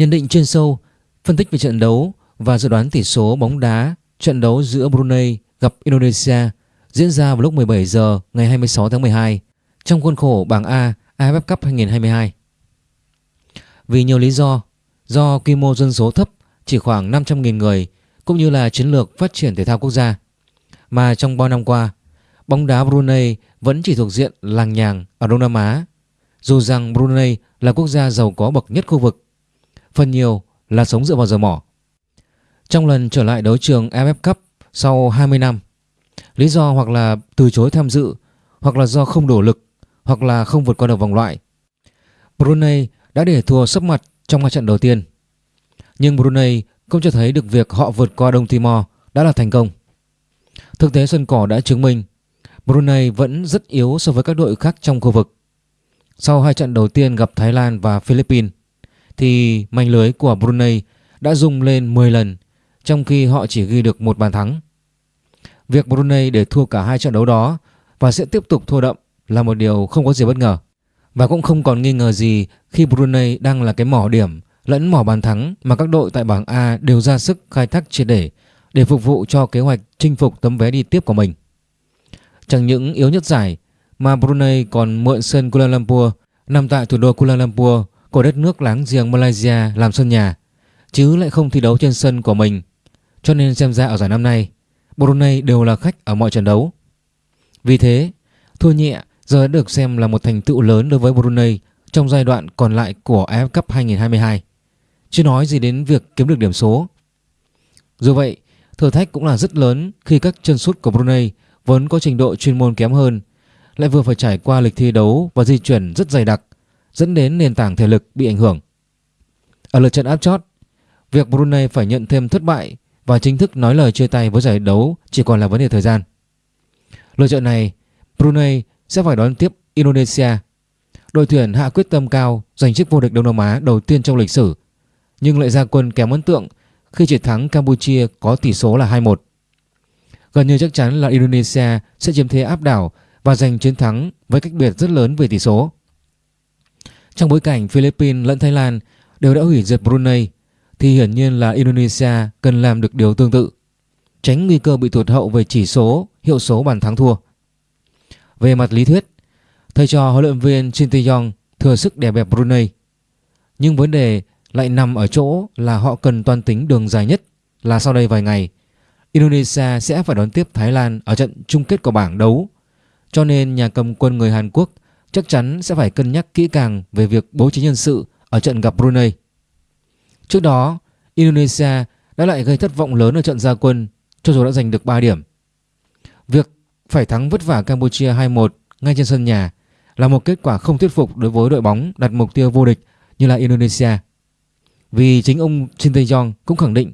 Nhận định chuyên sâu, phân tích về trận đấu và dự đoán tỷ số bóng đá trận đấu giữa Brunei gặp Indonesia diễn ra vào lúc 17 giờ ngày 26 tháng 12 trong khuôn khổ bảng A AFF Cup 2022. Vì nhiều lý do, do quy mô dân số thấp chỉ khoảng 500.000 người cũng như là chiến lược phát triển thể thao quốc gia mà trong bao năm qua, bóng đá Brunei vẫn chỉ thuộc diện làng nhàng ở Đông Nam Á dù rằng Brunei là quốc gia giàu có bậc nhất khu vực, phần nhiều là sống dựa vào dầu mỏ. Trong lần trở lại đấu trường AFF Cup sau 20 năm, lý do hoặc là từ chối tham dự, hoặc là do không đủ lực, hoặc là không vượt qua được vòng loại. Brunei đã để thua sấp mặt trong hai trận đầu tiên. Nhưng Brunei không cho thấy được việc họ vượt qua Đông Timor đã là thành công. Thực tế sân cỏ đã chứng minh Brunei vẫn rất yếu so với các đội khác trong khu vực. Sau hai trận đầu tiên gặp Thái Lan và Philippines thì mảnh lưới của Brunei đã rung lên 10 lần, trong khi họ chỉ ghi được một bàn thắng. Việc Brunei để thua cả hai trận đấu đó và sẽ tiếp tục thua đậm là một điều không có gì bất ngờ. Và cũng không còn nghi ngờ gì khi Brunei đang là cái mỏ điểm lẫn mỏ bàn thắng mà các đội tại bảng A đều ra sức khai thác triệt để để phục vụ cho kế hoạch chinh phục tấm vé đi tiếp của mình. Chẳng những yếu nhất giải, mà Brunei còn mượn sân Kuala Lumpur, nằm tại thủ đô Kuala Lumpur của đất nước láng giềng Malaysia làm sân nhà chứ lại không thi đấu trên sân của mình cho nên xem ra ở giải năm nay Brunei đều là khách ở mọi trận đấu. Vì thế, thua nhẹ giờ đã được xem là một thành tựu lớn đối với Brunei trong giai đoạn còn lại của AF Cup 2022. Chưa nói gì đến việc kiếm được điểm số. Dù vậy, thử thách cũng là rất lớn khi các chân sút của Brunei vốn có trình độ chuyên môn kém hơn lại vừa phải trải qua lịch thi đấu và di chuyển rất dày đặc dẫn đến nền tảng thể lực bị ảnh hưởng. Ở lượt trận áp chót, việc Brunei phải nhận thêm thất bại và chính thức nói lời chia tay với giải đấu chỉ còn là vấn đề thời gian. Lượt trận này, Brunei sẽ phải đón tiếp Indonesia. Đội tuyển hạ quyết tâm cao giành chức vô địch Đông Nam Á đầu tiên trong lịch sử, nhưng lại ra quân kém ấn tượng khi chỉ thắng Campuchia có tỷ số là 2-1. Gần như chắc chắn là Indonesia sẽ chiếm thế áp đảo và giành chiến thắng với cách biệt rất lớn về tỷ số. Trong bối cảnh Philippines lẫn Thái Lan đều đã hủy diệt Brunei thì hiển nhiên là Indonesia cần làm được điều tương tự, tránh nguy cơ bị tụt hậu về chỉ số, hiệu số bàn thắng thua. Về mặt lý thuyết, thầy trò huấn luyện viên Shin Tae-yong thừa sức đè bẹp Brunei. Nhưng vấn đề lại nằm ở chỗ là họ cần toàn tính đường dài nhất là sau đây vài ngày Indonesia sẽ phải đón tiếp Thái Lan ở trận chung kết của bảng đấu. Cho nên nhà cầm quân người Hàn Quốc chắc chắn sẽ phải cân nhắc kỹ càng về việc bố trí nhân sự ở trận gặp Brunei. Trước đó, Indonesia đã lại gây thất vọng lớn ở trận gia quân cho dù đã giành được 3 điểm. Việc phải thắng vất vả Campuchia 2-1 ngay trên sân nhà là một kết quả không thuyết phục đối với đội bóng đặt mục tiêu vô địch như là Indonesia. Vì chính ông Shin Tae-yong cũng khẳng định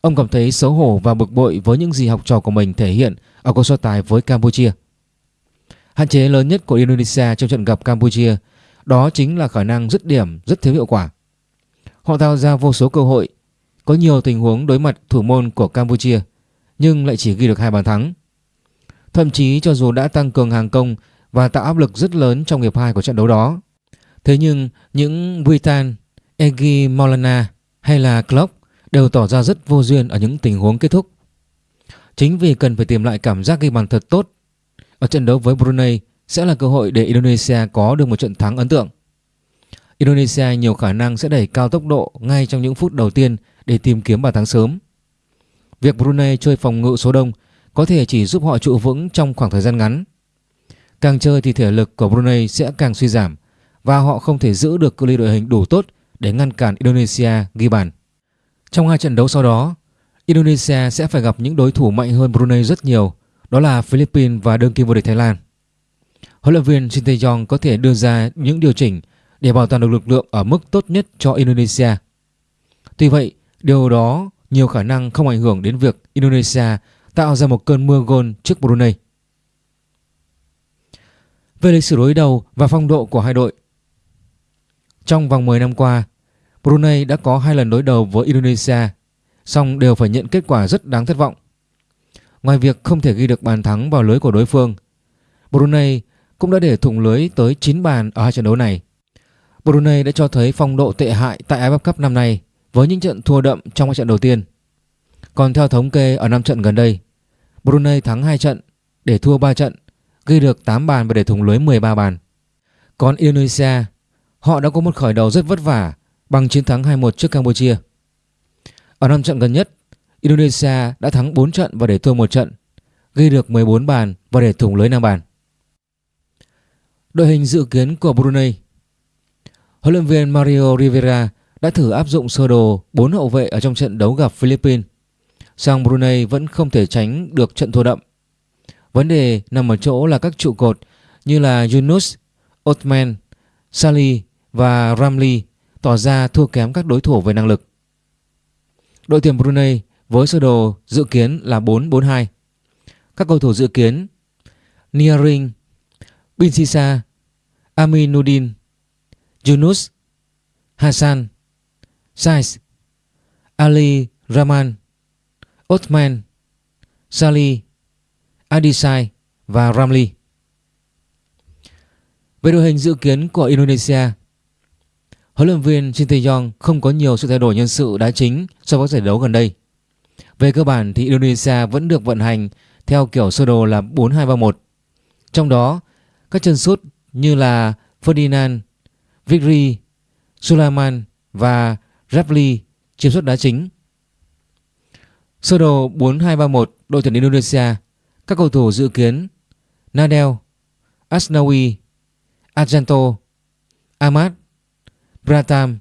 ông cảm thấy xấu hổ và bực bội với những gì học trò của mình thể hiện ở cuộc so tài với Campuchia. Hạn chế lớn nhất của Indonesia trong trận gặp Campuchia đó chính là khả năng dứt điểm rất thiếu hiệu quả. Họ tạo ra vô số cơ hội, có nhiều tình huống đối mặt thủ môn của Campuchia nhưng lại chỉ ghi được hai bàn thắng. Thậm chí cho dù đã tăng cường hàng công và tạo áp lực rất lớn trong hiệp 2 của trận đấu đó. Thế nhưng những Witan, Egi Maulana hay là Klopp đều tỏ ra rất vô duyên ở những tình huống kết thúc. Chính vì cần phải tìm lại cảm giác ghi bàn thật tốt ở trận đấu với Brunei sẽ là cơ hội để Indonesia có được một trận thắng ấn tượng. Indonesia nhiều khả năng sẽ đẩy cao tốc độ ngay trong những phút đầu tiên để tìm kiếm bàn thắng sớm. Việc Brunei chơi phòng ngự số đông có thể chỉ giúp họ trụ vững trong khoảng thời gian ngắn. Càng chơi thì thể lực của Brunei sẽ càng suy giảm và họ không thể giữ được cự ly đội hình đủ tốt để ngăn cản Indonesia ghi bàn. Trong hai trận đấu sau đó, Indonesia sẽ phải gặp những đối thủ mạnh hơn Brunei rất nhiều, đó là Philippines và đương kim vô địch Thái Lan. Huấn luyện viên Shin Tae-yong có thể đưa ra những điều chỉnh để bảo toàn được lực lượng ở mức tốt nhất cho Indonesia. Tuy vậy, điều đó nhiều khả năng không ảnh hưởng đến việc Indonesia tạo ra một cơn mưa gôn trước Brunei. Về lịch sử đối đầu và phong độ của hai đội Trong vòng 10 năm qua, Brunei đã có hai lần đối đầu với Indonesia, song đều phải nhận kết quả rất đáng thất vọng. Ngoài việc không thể ghi được bàn thắng vào lưới của đối phương, Brunei cũng đã để thủng lưới tới 9 bàn ở hai trận đấu này. Brunei đã cho thấy phong độ tệ hại tại AFF Cup năm nay với những trận thua đậm trong hai trận đầu tiên. Còn theo thống kê ở 5 trận gần đây, Brunei thắng 2 trận để thua 3 trận, ghi được 8 bàn và để thủng lưới 13 bàn. Còn Indonesia, họ đã có một khởi đầu rất vất vả bằng chiến thắng 2-1 trước Campuchia. Ở 5 trận gần nhất, Indonesia đã thắng 4 trận và để thua 1 trận, ghi được 14 bàn và để thủng lưới 5 bàn. Đội hình dự kiến của Brunei Huấn luyện viên Mario Rivera đã thử áp dụng sơ đồ 4 hậu vệ ở trong trận đấu gặp Philippines. Song Brunei vẫn không thể tránh được trận thua đậm. Vấn đề nằm ở chỗ là các trụ cột như là Yunus, Othman, Sali và Ramli tỏ ra thua kém các đối thủ về năng lực. Đội tuyển Brunei với sơ đồ dự kiến là 4-4-2. Các cầu thủ dự kiến Niaring, Bin Sisa, Aminuddin, Yunus, Hassan, Saiz, Ali Rahman, Othman, Sali, Adisai và Ramli. Về đội hình dự kiến của Indonesia, huấn luyện viên Shin Tae-yong không có nhiều sự thay đổi nhân sự đá chính so với giải đấu gần đây. Về cơ bản thì Indonesia vẫn được vận hành theo kiểu sơ đồ là 4-2-3-1. Trong đó, các chân sút như là Ferdinand, Vikri, Sulaiman và Rapli chiếm suất đá chính. Sơ đồ 4-2-3-1 đội tuyển Indonesia, các cầu thủ dự kiến Nadel, Asnawi, Argento, Ahmad, Pratam,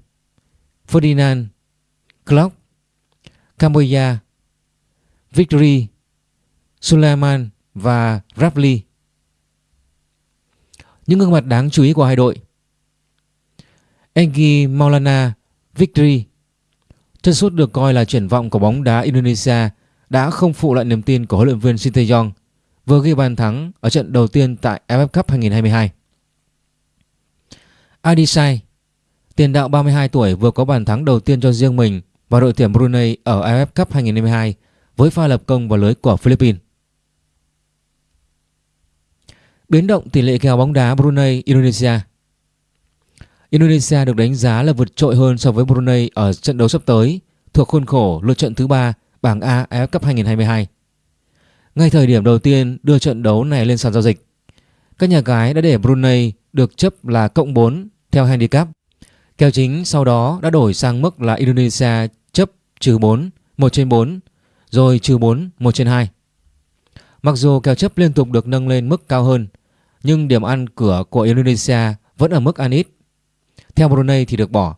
Ferdinand, Klopp, Cambodia, Victory, Sulaiman và Rapli. Những gương mặt đáng chú ý của hai đội Engi Maulana Victory Chân sút được coi là triển vọng của bóng đá Indonesia đã không phụ lại niềm tin của huấn luyện viên Shin Tae-yong vừa ghi bàn thắng ở trận đầu tiên tại AFF Cup 2022. Adisai, tiền đạo 32 tuổi vừa có bàn thắng đầu tiên cho riêng mình và đội tuyển Brunei ở AFF Cup 2022 với pha lập công vào lưới của Philippines. Biến động tỷ lệ kèo bóng đá Brunei Indonesia Indonesia được đánh giá là vượt trội hơn so với Brunei ở trận đấu sắp tới thuộc khuôn khổ lượt trận thứ ba bảng A AFF Cup 2022. Ngay thời điểm đầu tiên đưa trận đấu này lên sàn giao dịch, các nhà cái đã để Brunei được chấp là cộng 4 theo handicap. Kèo chính sau đó đã đổi sang mức là Indonesia chấp trừ 4, 1 trên 4, rồi trừ 4, 1 trên 2. Mặc dù kèo chấp liên tục được nâng lên mức cao hơn, nhưng điểm ăn cửa của Indonesia vẫn ở mức ăn ít theo Brunei thì được bỏ.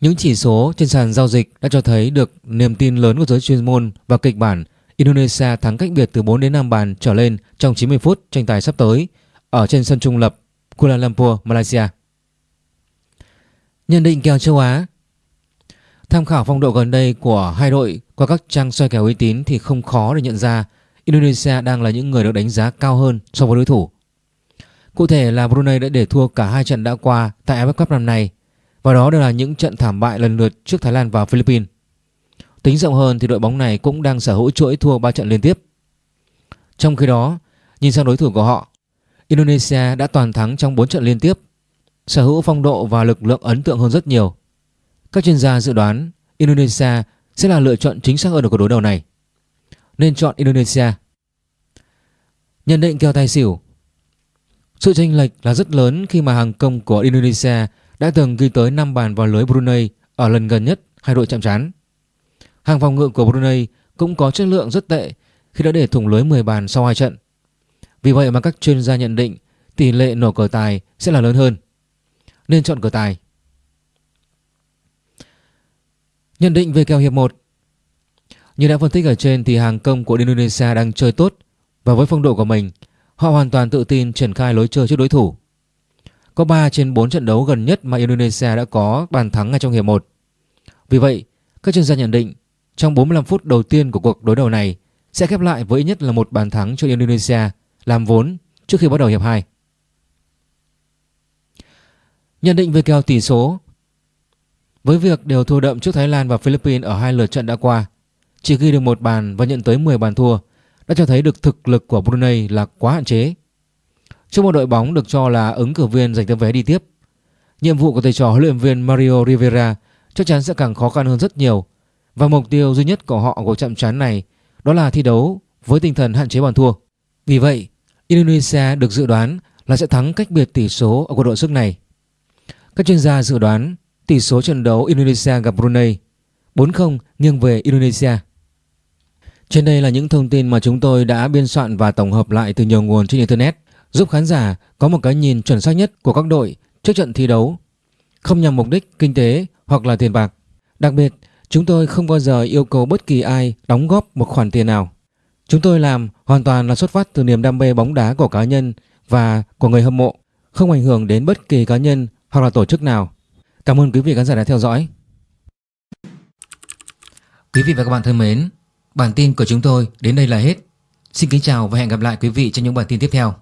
Những chỉ số trên sàn giao dịch đã cho thấy được niềm tin lớn của giới chuyên môn và kịch bản Indonesia thắng cách biệt từ 4 đến 5 bàn trở lên trong 90 phút tranh tài sắp tới ở trên sân trung lập Kuala Lumpur, Malaysia. Nhận định kèo châu Á Tham khảo phong độ gần đây của hai đội qua các trang soi kèo uy tín thì không khó để nhận ra Indonesia đang là những người được đánh giá cao hơn so với đối thủ. Cụ thể là Brunei đã để thua cả hai trận đã qua tại AFF Cup năm nay và đó đều là những trận thảm bại lần lượt trước Thái Lan và Philippines. Tính rộng hơn thì đội bóng này cũng đang sở hữu chuỗi thua 3 trận liên tiếp. Trong khi đó, nhìn sang đối thủ của họ, Indonesia đã toàn thắng trong 4 trận liên tiếp, sở hữu phong độ và lực lượng ấn tượng hơn rất nhiều. Các chuyên gia dự đoán Indonesia sẽ là lựa chọn chính xác hơn ở cuộc đối đầu này. Nên chọn Indonesia. Nhận định kèo tài xỉu sự chênh lệch là rất lớn khi mà hàng công của Indonesia đã từng ghi tới 5 bàn vào lưới Brunei ở lần gần nhất hai đội chạm trán. Hàng phòng ngự của Brunei cũng có chất lượng rất tệ khi đã để thủng lưới 10 bàn sau hai trận. Vì vậy mà các chuyên gia nhận định tỷ lệ nổ cờ tài sẽ là lớn hơn. Nên chọn cờ tài. Nhận định về kèo hiệp 1 Như đã phân tích ở trên thì hàng công của Indonesia đang chơi tốt và với phong độ của mình Họ hoàn toàn tự tin triển khai lối chơi trước đối thủ. Có 3 trên 4 trận đấu gần nhất mà Indonesia đã có bàn thắng ngay trong hiệp 1. Vì vậy, các chuyên gia nhận định trong 45 phút đầu tiên của cuộc đối đầu này sẽ khép lại với ít nhất là một bàn thắng cho Indonesia làm vốn trước khi bắt đầu hiệp 2. Nhận định về kèo tỷ số với việc đều thua đậm trước Thái Lan và Philippines ở hai lượt trận đã qua, chỉ ghi được một bàn và nhận tới 10 bàn thua đã cho thấy được thực lực của Brunei là quá hạn chế. Trước một đội bóng được cho là ứng cử viên giành tấm vé đi tiếp, nhiệm vụ của thầy trò huấn luyện viên Mario Rivera chắc chắn sẽ càng khó khăn hơn rất nhiều và mục tiêu duy nhất của họ của trận chán này đó là thi đấu với tinh thần hạn chế bàn thua. Vì vậy, Indonesia được dự đoán là sẽ thắng cách biệt tỷ số ở cuộc đội sức này. Các chuyên gia dự đoán tỷ số trận đấu Indonesia gặp Brunei 4-0 nghiêng về Indonesia. Trên đây là những thông tin mà chúng tôi đã biên soạn và tổng hợp lại từ nhiều nguồn trên Internet giúp khán giả có một cái nhìn chuẩn xác nhất của các đội trước trận thi đấu, không nhằm mục đích kinh tế hoặc là tiền bạc. Đặc biệt, chúng tôi không bao giờ yêu cầu bất kỳ ai đóng góp một khoản tiền nào. Chúng tôi làm hoàn toàn là xuất phát từ niềm đam mê bóng đá của cá nhân và của người hâm mộ, không ảnh hưởng đến bất kỳ cá nhân hoặc là tổ chức nào. Cảm ơn quý vị khán giả đã theo dõi. Quý vị và các bạn thân mến, bản tin của chúng tôi đến đây là hết. Xin kính chào và hẹn gặp lại quý vị trong những bản tin tiếp theo.